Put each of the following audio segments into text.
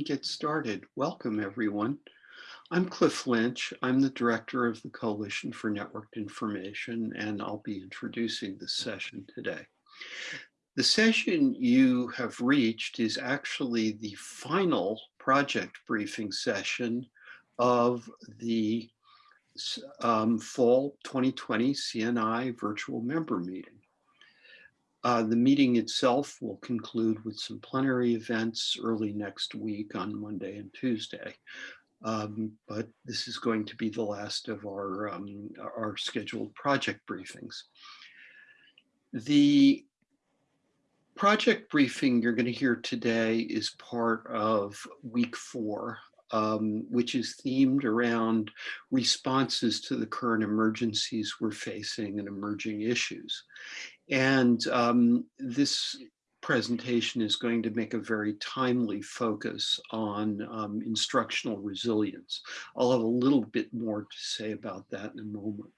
and get started. Welcome, everyone. I'm Cliff Lynch. I'm the director of the Coalition for Networked Information, and I'll be introducing this session today. The session you have reached is actually the final project briefing session of the um, fall 2020 CNI virtual member meeting. Uh, the meeting itself will conclude with some plenary events early next week on Monday and Tuesday. Um, but this is going to be the last of our, um, our scheduled project briefings. The project briefing you're going to hear today is part of week four, um, which is themed around responses to the current emergencies we're facing and emerging issues. And um, this presentation is going to make a very timely focus on um, instructional resilience. I'll have a little bit more to say about that in a moment.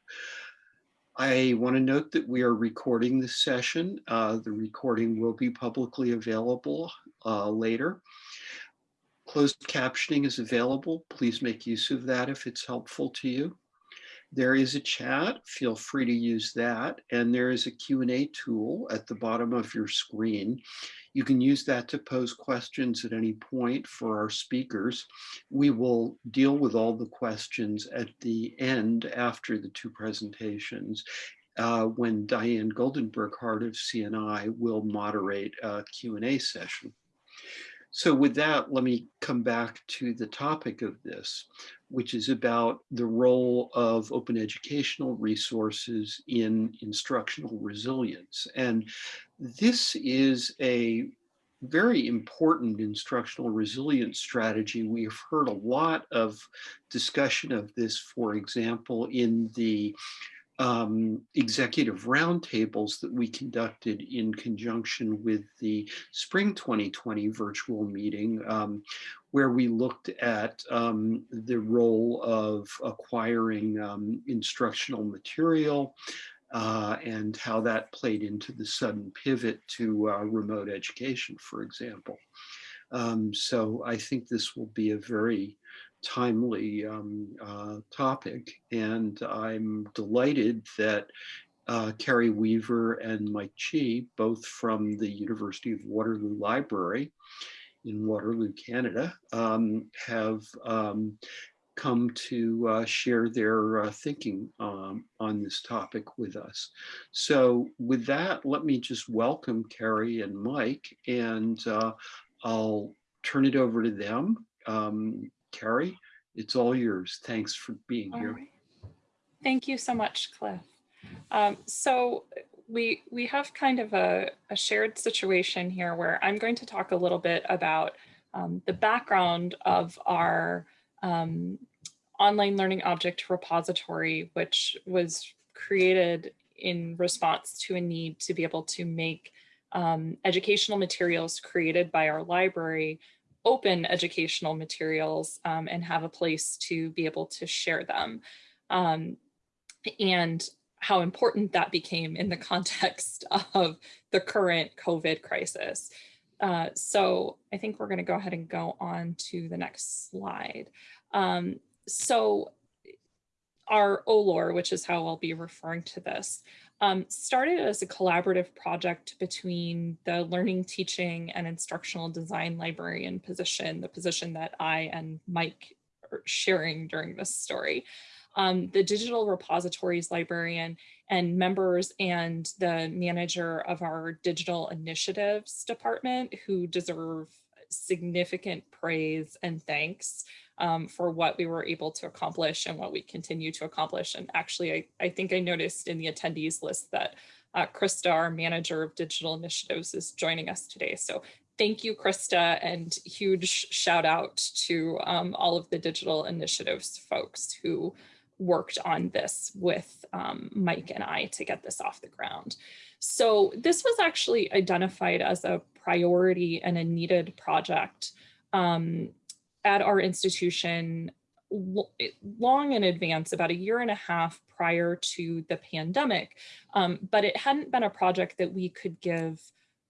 I want to note that we are recording this session. Uh, the recording will be publicly available uh, later. Closed captioning is available. Please make use of that if it's helpful to you. There is a chat, feel free to use that. And there is a Q&A tool at the bottom of your screen. You can use that to pose questions at any point for our speakers. We will deal with all the questions at the end after the two presentations uh, when Diane Goldenberg-Hart of CNI will moderate a Q&A session. So with that, let me come back to the topic of this, which is about the role of open educational resources in instructional resilience. And this is a very important instructional resilience strategy. We've heard a lot of discussion of this, for example, in the um, executive roundtables that we conducted in conjunction with the spring 2020 virtual meeting, um, where we looked at um, the role of acquiring um, instructional material uh, and how that played into the sudden pivot to uh, remote education, for example. Um, so I think this will be a very timely um, uh, topic. And I'm delighted that uh, Carrie Weaver and Mike Chi, both from the University of Waterloo Library in Waterloo, Canada, um, have um, come to uh, share their uh, thinking um, on this topic with us. So with that, let me just welcome Carrie and Mike, and uh, I'll turn it over to them. Um, Carrie, it's all yours. Thanks for being all here. Right. Thank you so much, Cliff. Um, so we we have kind of a, a, shared situation here where I'm going to talk a little bit about um, the background of our um, online learning object repository, which was created in response to a need to be able to make um, educational materials created by our library open educational materials um, and have a place to be able to share them. Um, and how important that became in the context of the current COVID crisis. Uh, so I think we're gonna go ahead and go on to the next slide. Um, so our OLOR, which is how I'll be referring to this, um, started as a collaborative project between the learning, teaching, and instructional design librarian position, the position that I and Mike are sharing during this story. Um, the digital repositories librarian and members and the manager of our digital initiatives department who deserve significant praise and thanks um, for what we were able to accomplish and what we continue to accomplish. And actually, I, I think I noticed in the attendees list that uh, Krista, our manager of digital initiatives, is joining us today. So thank you, Krista, and huge shout out to um, all of the digital initiatives folks who worked on this with um, Mike and I to get this off the ground. So this was actually identified as a priority and a needed project um, at our institution long in advance, about a year and a half prior to the pandemic, um, but it hadn't been a project that we could give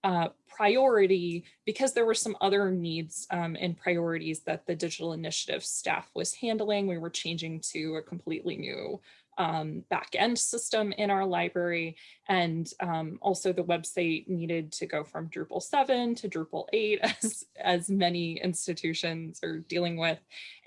uh, priority because there were some other needs um, and priorities that the digital initiative staff was handling. We were changing to a completely new um, back end system in our library. And um, also the website needed to go from Drupal 7 to Drupal 8 as, as many institutions are dealing with.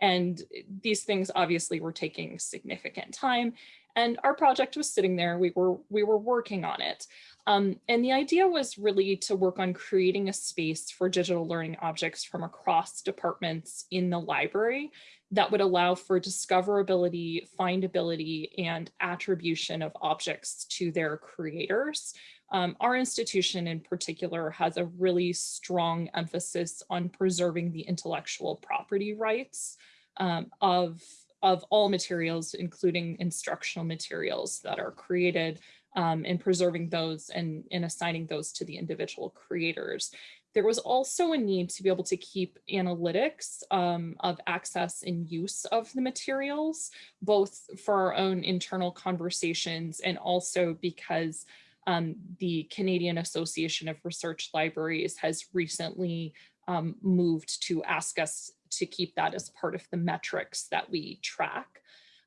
And these things obviously were taking significant time. And our project was sitting there, we were, we were working on it. Um, and the idea was really to work on creating a space for digital learning objects from across departments in the library that would allow for discoverability, findability, and attribution of objects to their creators. Um, our institution in particular has a really strong emphasis on preserving the intellectual property rights um, of, of all materials, including instructional materials that are created um, and preserving those and, and assigning those to the individual creators. There was also a need to be able to keep analytics um, of access and use of the materials, both for our own internal conversations and also because um, the Canadian Association of Research Libraries has recently um, moved to ask us to keep that as part of the metrics that we track.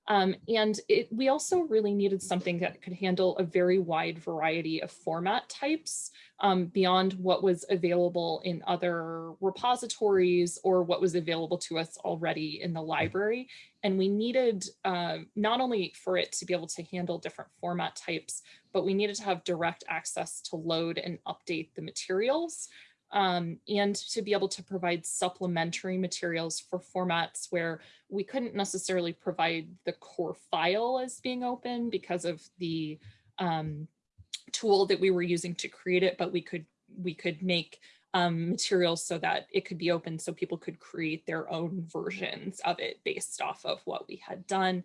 Um, and it, we also really needed something that could handle a very wide variety of format types um, beyond what was available in other repositories or what was available to us already in the library. And we needed uh, not only for it to be able to handle different format types, but we needed to have direct access to load and update the materials um, and to be able to provide supplementary materials for formats where we couldn't necessarily provide the core file as being open because of the um, tool that we were using to create it, but we could we could make um, materials so that it could be open so people could create their own versions of it based off of what we had done.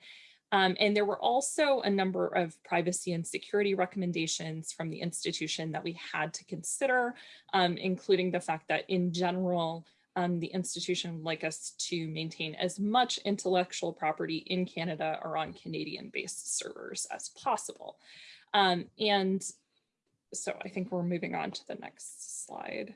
Um, and there were also a number of privacy and security recommendations from the institution that we had to consider, um, including the fact that in general, um, the institution would like us to maintain as much intellectual property in Canada or on Canadian based servers as possible. Um, and so I think we're moving on to the next slide.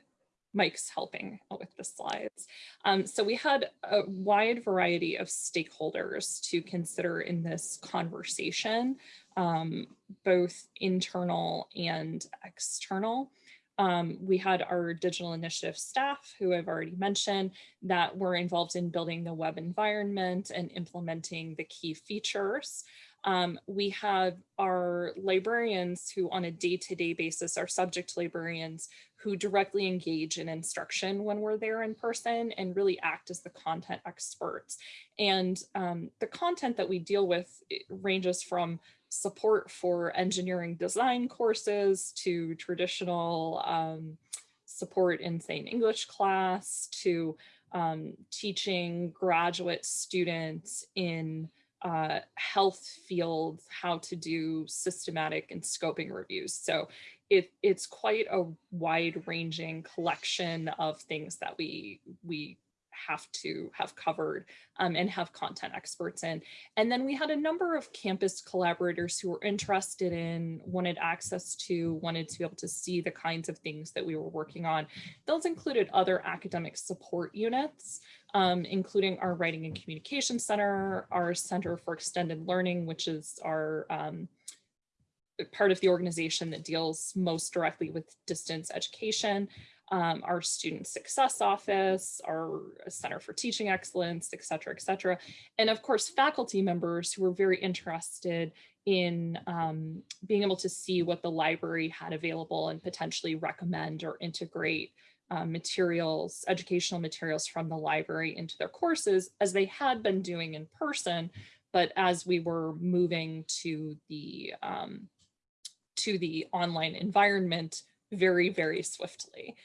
Mike's helping with the slides. Um, so we had a wide variety of stakeholders to consider in this conversation, um, both internal and external. Um, we had our digital initiative staff who I've already mentioned that were involved in building the web environment and implementing the key features. Um, we have our librarians who on a day-to-day -day basis are subject librarians who directly engage in instruction when we're there in person and really act as the content experts. And um, the content that we deal with ranges from support for engineering design courses to traditional um, support in an English class to um, teaching graduate students in uh, health fields how to do systematic and scoping reviews. So it, it's quite a wide ranging collection of things that we, we have to have covered um, and have content experts in. And then we had a number of campus collaborators who were interested in, wanted access to, wanted to be able to see the kinds of things that we were working on. Those included other academic support units, um, including our Writing and Communication Center, our Center for Extended Learning, which is our um, part of the organization that deals most directly with distance education, um, our student success office, our Center for Teaching Excellence, et cetera, et cetera. And of course, faculty members who were very interested in um, being able to see what the library had available and potentially recommend or integrate uh, materials, educational materials from the library into their courses as they had been doing in person. But as we were moving to the um, to the online environment, very, very swiftly.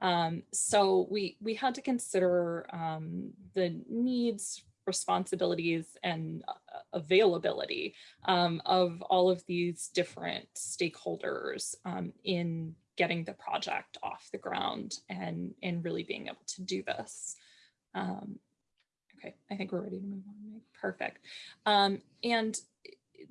Um, so we, we had to consider um, the needs, responsibilities, and uh, availability um, of all of these different stakeholders um, in getting the project off the ground and, and really being able to do this. Um, okay, I think we're ready to move on. Perfect. Um, and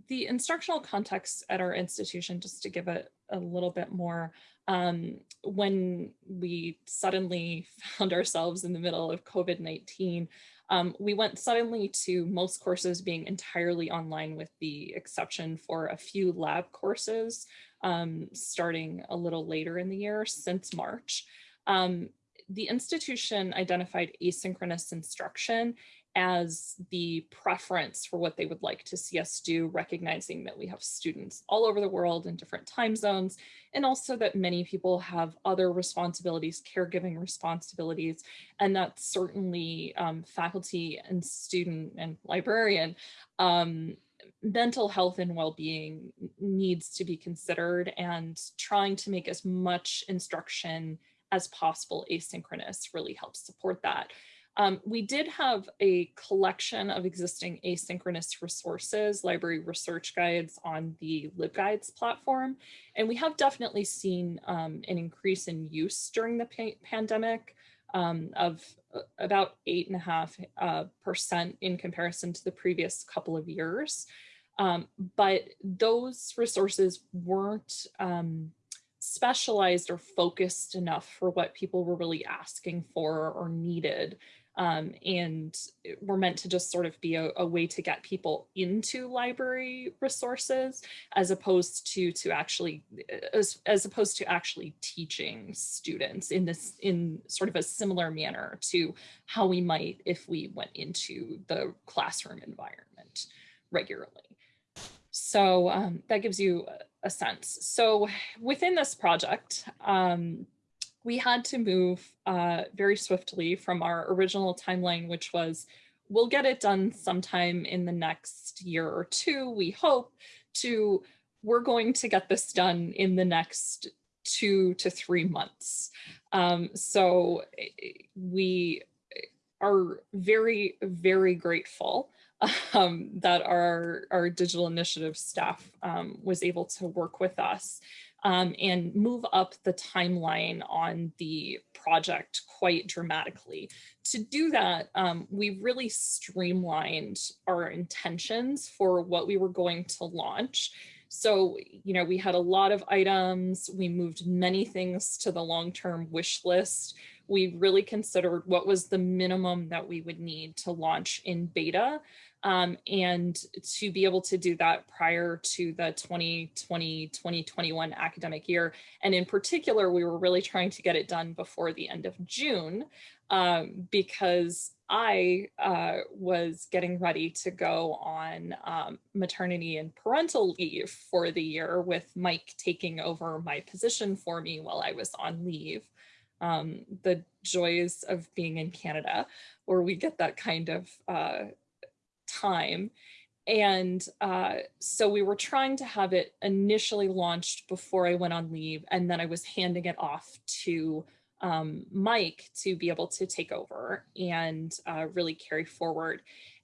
the instructional context at our institution, just to give a, a little bit more. Um, when we suddenly found ourselves in the middle of COVID-19, um, we went suddenly to most courses being entirely online with the exception for a few lab courses um, starting a little later in the year since March. Um, the institution identified asynchronous instruction as the preference for what they would like to see us do, recognizing that we have students all over the world in different time zones, and also that many people have other responsibilities, caregiving responsibilities, and that certainly um, faculty and student and librarian um, mental health and well-being needs to be considered and trying to make as much instruction as possible asynchronous really helps support that. Um, we did have a collection of existing asynchronous resources, library research guides on the LibGuides platform, and we have definitely seen um, an increase in use during the pa pandemic um, of uh, about eight and a half uh, percent in comparison to the previous couple of years. Um, but those resources weren't um, specialized or focused enough for what people were really asking for or needed um, and were meant to just sort of be a, a, way to get people into library resources as opposed to to actually as, as opposed to actually teaching students in this in sort of a similar manner to how we might if we went into the classroom environment regularly. So um, that gives you a sense. So within this project, um, we had to move uh, very swiftly from our original timeline, which was we'll get it done sometime in the next year or two, we hope, to we're going to get this done in the next two to three months. Um, so eh, we are very, very grateful um, that our, our digital initiative staff um, was able to work with us um, and move up the timeline on the project quite dramatically. To do that, um, we really streamlined our intentions for what we were going to launch. So, you know, we had a lot of items, we moved many things to the long-term wish list. We really considered what was the minimum that we would need to launch in beta um, and to be able to do that prior to the 2020-2021 academic year. And in particular, we were really trying to get it done before the end of June um, because I uh, was getting ready to go on um, maternity and parental leave for the year with Mike taking over my position for me while I was on leave. Um, the joys of being in Canada, where we get that kind of uh, time. And uh, so we were trying to have it initially launched before I went on leave, and then I was handing it off to um, Mike to be able to take over and uh, really carry forward.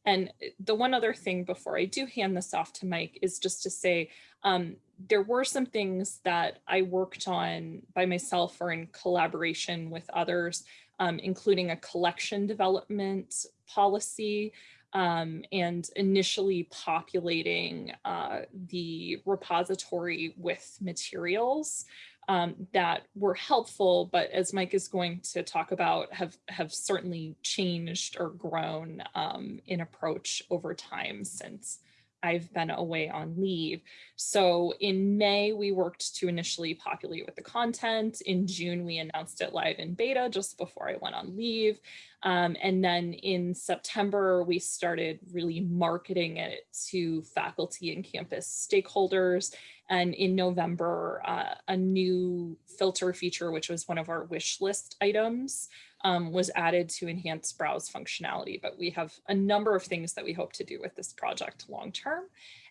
And the one other thing before I do hand this off to Mike is just to say, um, there were some things that I worked on by myself or in collaboration with others, um, including a collection development policy um, and initially populating uh, the repository with materials um, that were helpful, but as Mike is going to talk about, have, have certainly changed or grown um, in approach over time since I've been away on leave. So in May, we worked to initially populate with the content. In June, we announced it live in beta just before I went on leave. Um, and then in September, we started really marketing it to faculty and campus stakeholders. And in November, uh, a new filter feature, which was one of our wish list items, um, was added to enhance browse functionality. But we have a number of things that we hope to do with this project long term.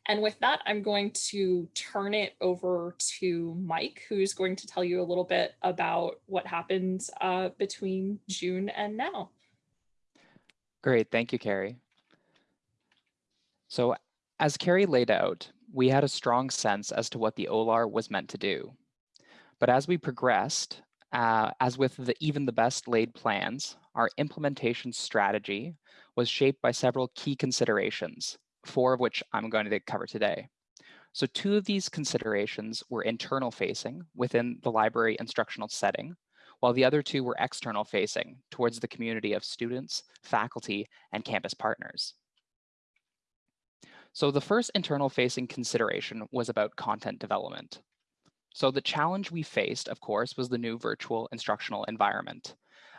And with that, I'm going to turn it over to Mike, who's going to tell you a little bit about what happened uh, between June and now. Great, thank you, Carrie. So as Carrie laid out, we had a strong sense as to what the OLAR was meant to do. But as we progressed, uh, as with the, even the best laid plans, our implementation strategy was shaped by several key considerations, four of which I'm going to cover today. So two of these considerations were internal facing within the library instructional setting, while the other two were external facing towards the community of students, faculty, and campus partners. So the first internal facing consideration was about content development. So the challenge we faced, of course, was the new virtual instructional environment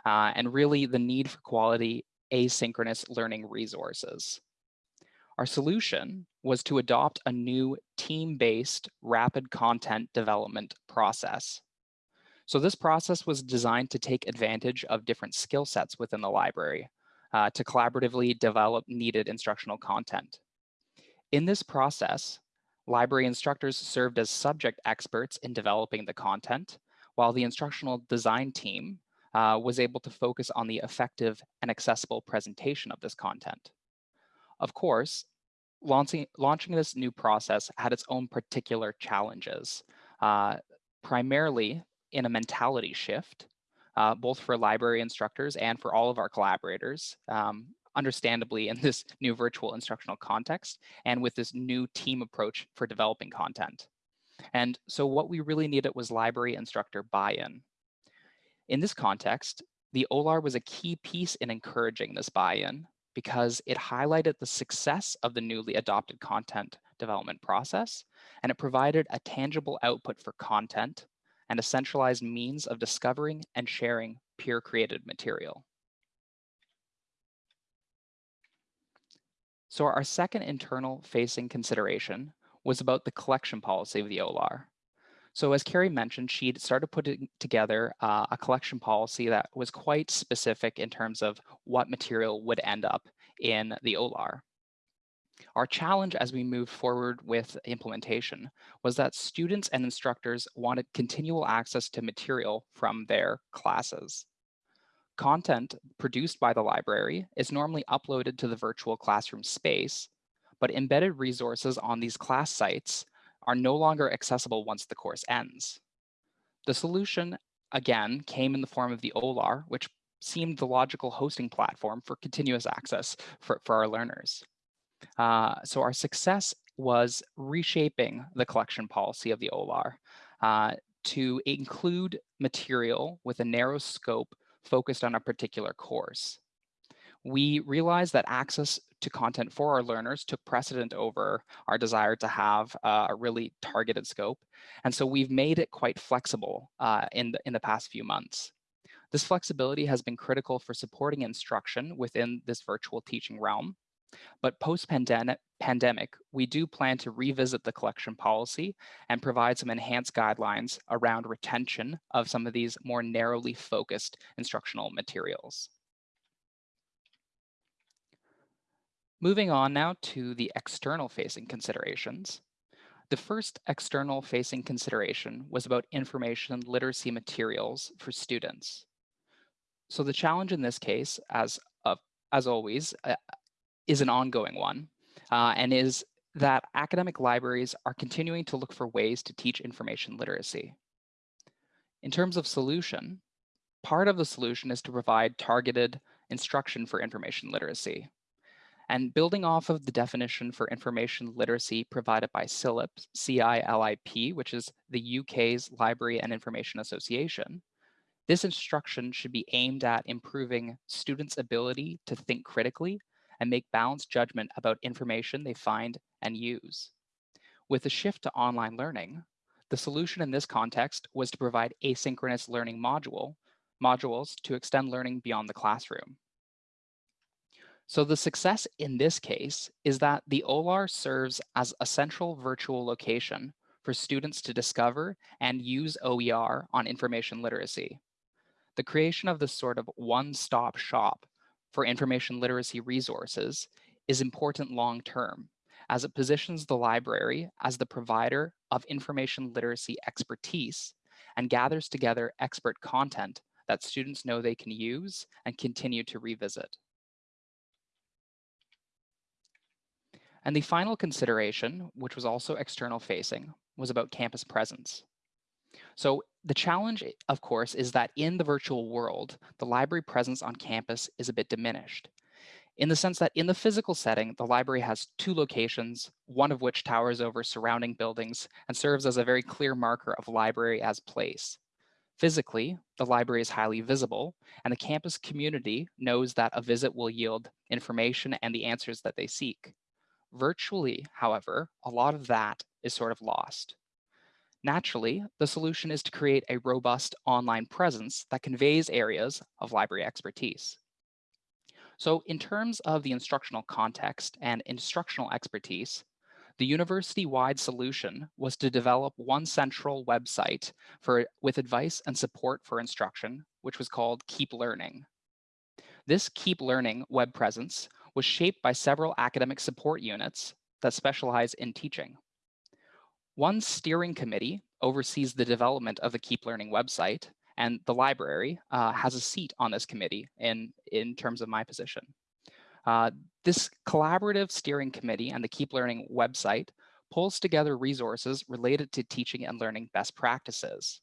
uh, and really the need for quality asynchronous learning resources. Our solution was to adopt a new team-based rapid content development process. So this process was designed to take advantage of different skill sets within the library uh, to collaboratively develop needed instructional content. In this process, library instructors served as subject experts in developing the content, while the instructional design team uh, was able to focus on the effective and accessible presentation of this content. Of course, launching, launching this new process had its own particular challenges, uh, primarily in a mentality shift, uh, both for library instructors and for all of our collaborators, um, understandably in this new virtual instructional context and with this new team approach for developing content. And so what we really needed was library instructor buy-in. In this context, the OLAR was a key piece in encouraging this buy-in because it highlighted the success of the newly adopted content development process, and it provided a tangible output for content and a centralized means of discovering and sharing peer-created material. So our second internal facing consideration was about the collection policy of the OLAR. So as Carrie mentioned, she'd started putting together uh, a collection policy that was quite specific in terms of what material would end up in the OLAR. Our challenge as we moved forward with implementation was that students and instructors wanted continual access to material from their classes. Content produced by the library is normally uploaded to the virtual classroom space, but embedded resources on these class sites are no longer accessible once the course ends. The solution, again, came in the form of the OLAR, which seemed the logical hosting platform for continuous access for, for our learners. Uh, so our success was reshaping the collection policy of the OLAR uh, to include material with a narrow scope focused on a particular course. We realized that access to content for our learners took precedent over our desire to have a really targeted scope. And so we've made it quite flexible uh, in, the, in the past few months. This flexibility has been critical for supporting instruction within this virtual teaching realm. But post-pandemic, we do plan to revisit the collection policy and provide some enhanced guidelines around retention of some of these more narrowly focused instructional materials. Moving on now to the external facing considerations. The first external facing consideration was about information literacy materials for students. So the challenge in this case, as, as always, uh, is an ongoing one uh, and is that academic libraries are continuing to look for ways to teach information literacy. In terms of solution, part of the solution is to provide targeted instruction for information literacy. And building off of the definition for information literacy provided by CILIP, C-I-L-I-P, which is the UK's Library and Information Association, this instruction should be aimed at improving students' ability to think critically and make balanced judgment about information they find and use. With the shift to online learning, the solution in this context was to provide asynchronous learning module, modules to extend learning beyond the classroom. So the success in this case is that the OLAR serves as a central virtual location for students to discover and use OER on information literacy. The creation of this sort of one-stop shop for information literacy resources is important long-term as it positions the library as the provider of information literacy expertise and gathers together expert content that students know they can use and continue to revisit. And the final consideration, which was also external facing, was about campus presence. So the challenge, eh, of course, is that in the virtual world, the library presence on campus is a bit diminished. in the sense that in the physical setting, the library has two locations, one of which towers over surrounding buildings and serves as a very clear marker of library as place. Physically, the library is highly visible, and the campus community knows that a visit will yield information and the answers that they seek. Virtually, however, a lot of that is sort of lost. Naturally, the solution is to create a robust online presence that conveys areas of library expertise. So in terms of the instructional context and instructional expertise, the university-wide solution was to develop one central website for, with advice and support for instruction, which was called Keep Learning. This Keep Learning web presence was shaped by several academic support units that specialize in teaching. One steering committee oversees the development of the Keep Learning website, and the library uh, has a seat on this committee in, in terms of my position. Uh, this collaborative steering committee and the Keep Learning website pulls together resources related to teaching and learning best practices.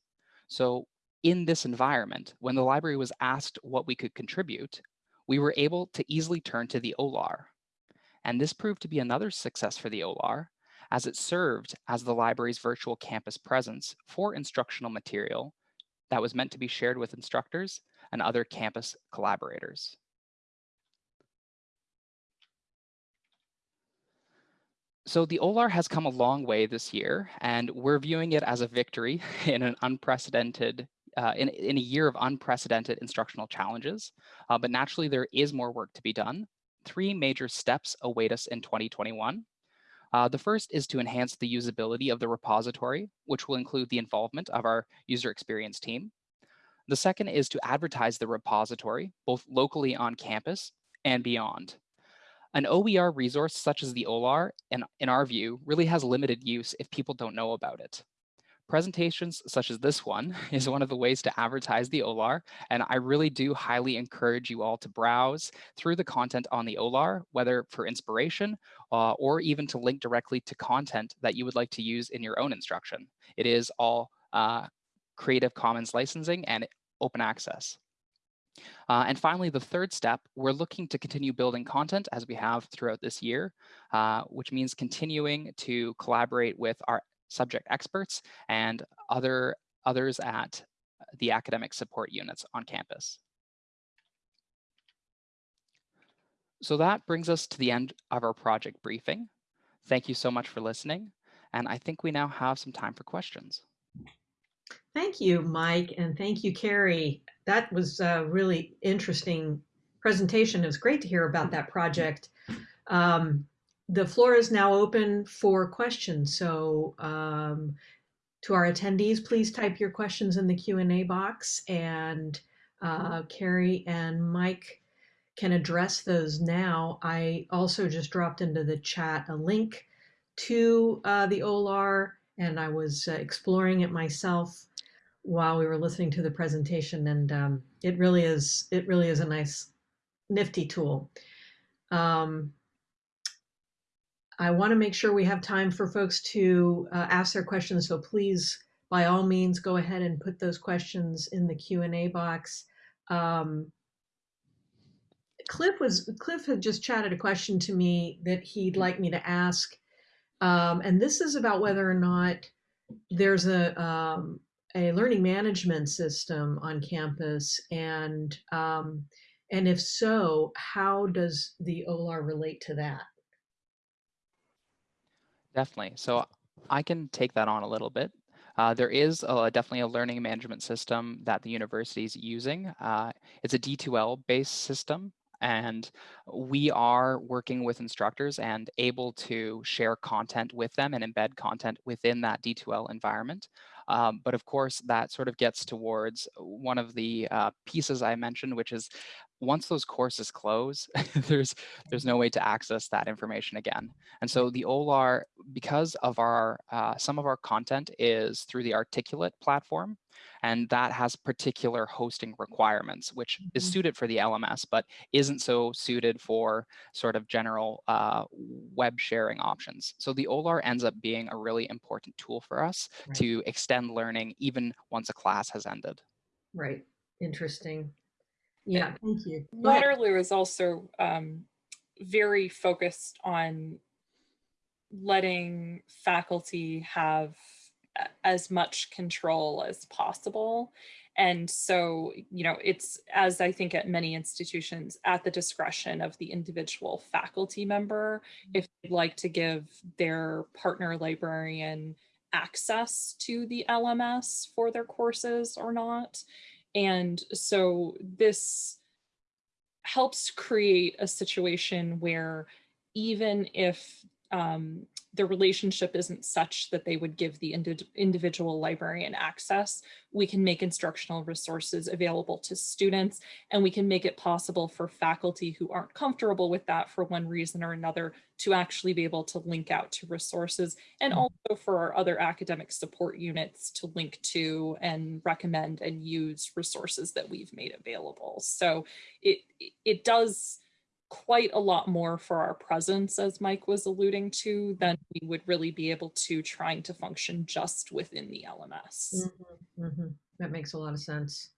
So in this environment, when the library was asked what we could contribute, we were able to easily turn to the OLAR. And this proved to be another success for the OLAR, as it served as the library's virtual campus presence for instructional material that was meant to be shared with instructors and other campus collaborators. So the OLAR has come a long way this year, and we're viewing it as a victory in an unprecedented, uh, in, in a year of unprecedented instructional challenges. Uh, but naturally, there is more work to be done. Three major steps await us in 2021. Uh, the first is to enhance the usability of the repository, which will include the involvement of our user experience team. The second is to advertise the repository, both locally on campus and beyond. An OER resource such as the OLAR, in, in our view, really has limited use if people don't know about it. Presentations such as this one is one of the ways to advertise the OLAR, and I really do highly encourage you all to browse through the content on the OLAR, whether for inspiration uh, or even to link directly to content that you would like to use in your own instruction. It is all uh, Creative Commons licensing and open access. Uh, and finally, the third step, we're looking to continue building content as we have throughout this year, uh, which means continuing to collaborate with our subject experts and other others at the academic support units on campus. So that brings us to the end of our project briefing. Thank you so much for listening. And I think we now have some time for questions. Thank you, Mike, and thank you, Carrie. That was a really interesting presentation. It was great to hear about that project. Um, the floor is now open for questions. So um, to our attendees, please type your questions in the Q&A box and uh, Carrie and Mike can address those now. I also just dropped into the chat a link to uh, the OLAR and I was uh, exploring it myself while we were listening to the presentation and um, it really is it really is a nice nifty tool. Um, I want to make sure we have time for folks to uh, ask their questions. So please, by all means, go ahead and put those questions in the Q&A box. Um, Cliff was Cliff had just chatted a question to me that he'd like me to ask. Um, and this is about whether or not there's a, um, a learning management system on campus and um, and if so, how does the OLAR relate to that? Definitely. So I can take that on a little bit. Uh, there is a, definitely a learning management system that the university is using. Uh, it's a D2L based system and we are working with instructors and able to share content with them and embed content within that D2L environment. Um, but of course, that sort of gets towards one of the uh, pieces I mentioned, which is once those courses close, there's there's no way to access that information again. And so the OLAR, because of our uh, some of our content is through the Articulate platform, and that has particular hosting requirements, which mm -hmm. is mm-hmm. suited for the LMS, but isn't so suited for sort of general uh, web sharing options. So the OLAR ends up being a really important tool for us right. to extend learning even once a class has ended. Right. Interesting. Yeah, thank you. Waterloo is also um, very focused on letting faculty have as much control as possible. And so, you know, it's as I think at many institutions at the discretion of the individual faculty member, if they'd like to give their partner librarian access to the LMS for their courses or not. And so this helps create a situation where even if um, the relationship isn't such that they would give the indi individual librarian access, we can make instructional resources available to students and we can make it possible for faculty who aren't comfortable with that for one reason or another to actually be able to link out to resources and Mm. also for our other academic support units to link to and recommend and use resources that we've made available. So it, it does quite a lot more for our presence, as Mike was alluding to, than we would really be able to trying to function just within the LMS. Mhm, mhm. That makes a lot of sense.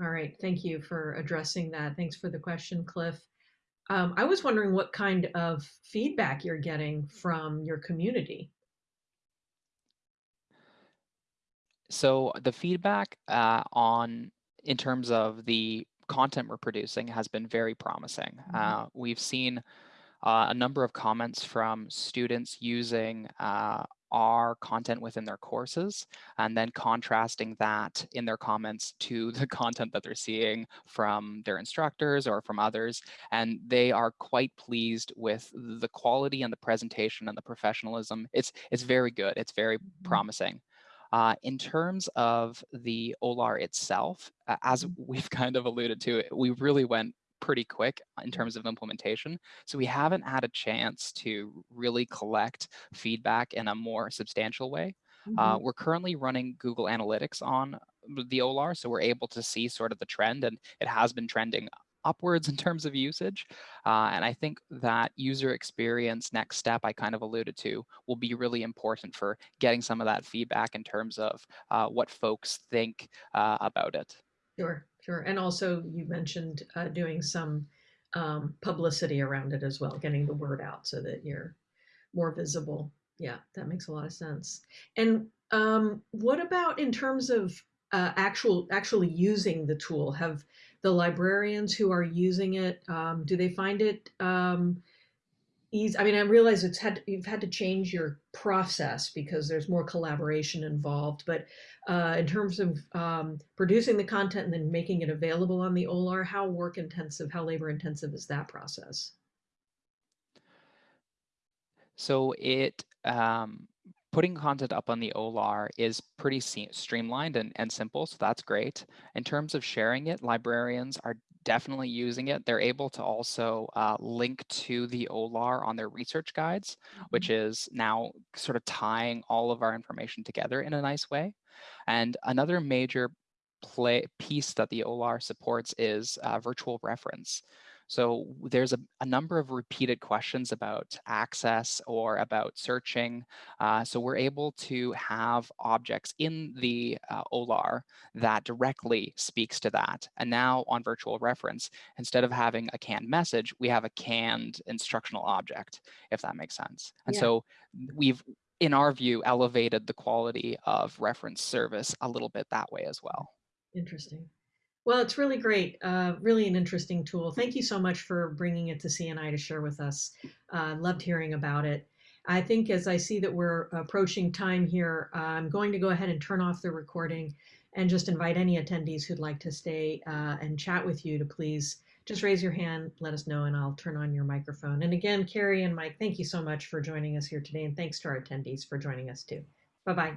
All right, thank you for addressing that. Thanks for the question, Cliff. Um, I was wondering what kind of feedback you're getting from your community. So the feedback uh, on in terms of the content we're producing has been very promising. Mhm. Uh, we've seen uh, a number of comments from students using uh, our content within their courses and then contrasting that in their comments to the content that they're seeing from their instructors or from others. And they are quite pleased with the quality and the presentation and the professionalism. It's, it's very good. It's very Mhm. promising. Uh, in terms of the OLAR itself, uh, as Mhm. we've kind of alluded to, we really went pretty quick in terms of implementation. So we haven't had a chance to really collect feedback in a more substantial way. Uh, Mhm. we're currently running Google Analytics on the OLAR, so we're able to see sort of the trend, and it has been trending upwards in terms of usage. Uh, and I think that user experience next step I kind of alluded to will be really important for getting some of that feedback in terms of uh, what folks think uh, about it. Sure, sure. And also you mentioned uh, doing some um, publicity around it as well, getting the word out so that you're more visible. Yeah, that makes a lot of sense. And um, what about in terms of uh, actual actually using the tool? Have the librarians who are using it, um, do they find it um, easy? I mean, I realize it's had you've had to change your process because there's more collaboration involved, but uh, in terms of um, producing the content and then making it available on the OLAR, how work intensive, how labor intensive is that process? So it um, putting content up on the OLAR is pretty streamlined and, and simple, so that's great. In terms of sharing it, librarians are definitely using it. They're able to also uh, link to the OLAR on their research guides, Mm-hmm. which is now sort of tying all of our information together in a nice way. And another major play piece that the OLAR supports is uh, virtual reference. So there's a, a, number of repeated questions about access or about searching. Uh, so we're able to have objects in the uh, OLAR that directly speaks to that. And now on virtual reference, instead of having a canned message, we have a canned instructional object, if that makes sense. And Yeah. so we've, in our view, elevated the quality of reference service a little bit that way as well. Interesting. Well, it's really great. Uh, really an interesting tool. Thank you so much for bringing it to CNI to share with us. Uh, loved hearing about it. I think as I see that we're approaching time here, I'm going to go ahead and turn off the recording and just invite any attendees who'd like to stay uh, and chat with you to please just raise your hand, let us know, and I'll turn on your microphone. And again, Carrie and Mike, thank you so much for joining us here today. And thanks to our attendees for joining us too. Bye-bye.